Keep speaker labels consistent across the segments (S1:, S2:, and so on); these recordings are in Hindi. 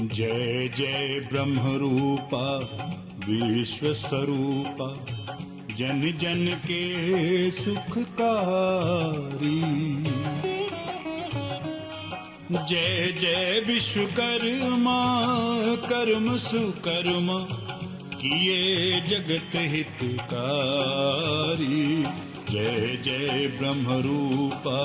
S1: जय जय ब्रह्म रूपा विश्व स्वरूपा जन जन के सुखकारी। जय जय विश्वकर्मा, कर्म सुकर्मा, किए जगत हितकारी। जय जय ब्रह्म रूपा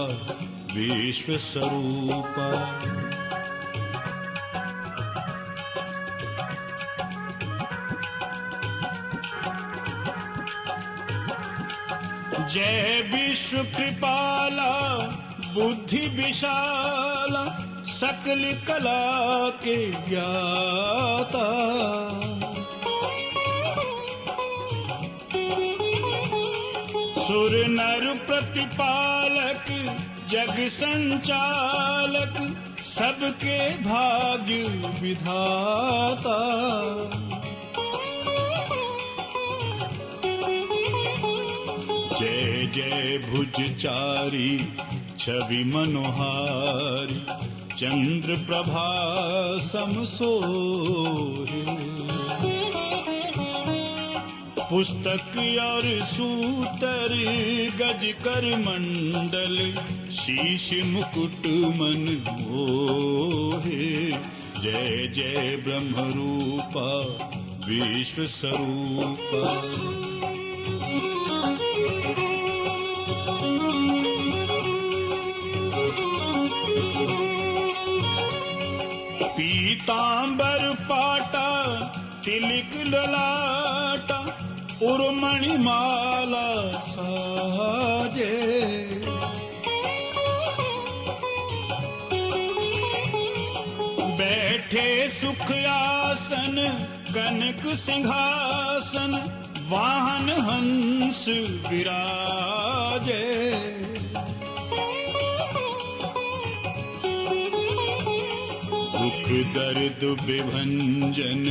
S1: जय विश्व कृपाला, बुद्धि विशाला, सकल कला के ज्ञाता। सुर नर प्रतिपालक, जग संचालक, सबके भाग्य विधाता। जय जय भुजचारी, छवि मनोहार चंद्र प्रभा समसोहे पुस्तक और सूतर गज कर मंडल, शीश मुकुट मन मोहे। जय जय ब्रह्म रूपा विश्व स्वरूपा ਪੀਤਾਂਬਰ ਪਾਟਾ, ਤਿਲਕ ਲਲਾਟਾ, ਉਰਮਣੀ ਮਾਲਾ ਸਾਜੇ। ਬੈਠੇ ਸੁਖ ਆਸਨ, ਕਨਕ ਸਿੰਘਾਸਨ, ਵਾਹਨ ਹੰਸ ਵਿਰਾਜੇ। दर्द विभंजन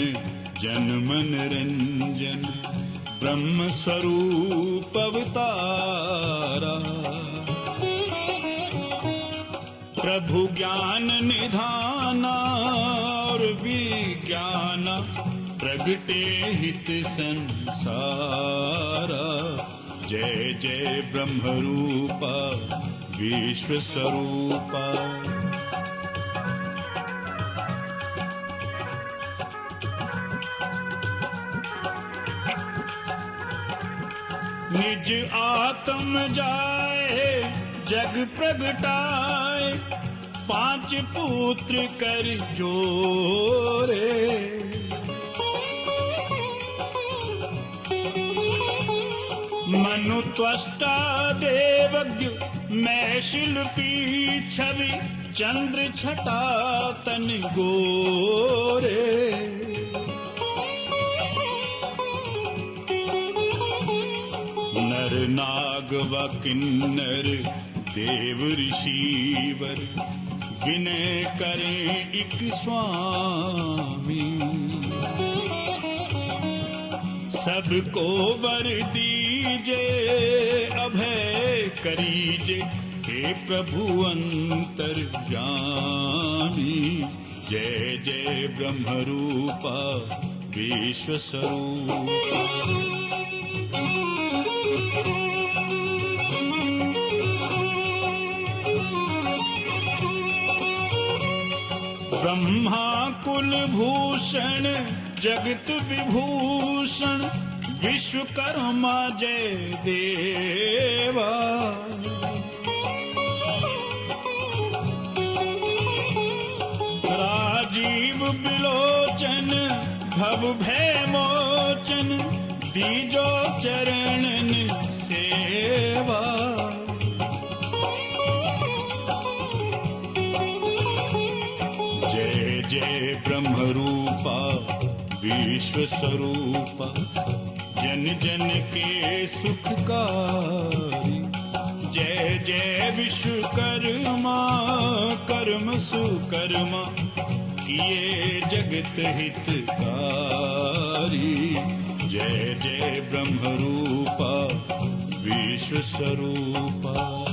S1: जन मन रंजन ब्रह्म स्वरूप अवतारा। प्रभु ज्ञान निधाना और विज्ञान प्रगटे हित संसारा। जय जय ब्रह्म रूपा विश्व स्वरूपा निज आत्म जाए, जग प्रगटाए, पाँच पुत्र कर जोरे। मनु त्वष्टा देवज्ञ, मैं शिल्पी छवि, चंद्र छटा तन गोरे। नाग व किन्नर, देव ऋषिवर विनय करें एक स्वामी। सबको वर दीजे, अभय करीजे, हे प्रभु अंतर जानी। जय जय ब्रह्म रूपा विश्व स्वरूपा। ब्रह्मा कुल भूषण जगत विभूषण, विश्वकर्मा जय देवा। राजीव बिलोचन, भव भय मोचन दीजो चरणन सेवा। जय ब्रह्म रूपा विश्व स्वरूपा जन जन के सुखकारी। जय जय विश्वकर्मा, कर्म सुकर्मा, किए जगत हितकारी। जय जय ब्रह्म रूपा विश्व स्वरूपा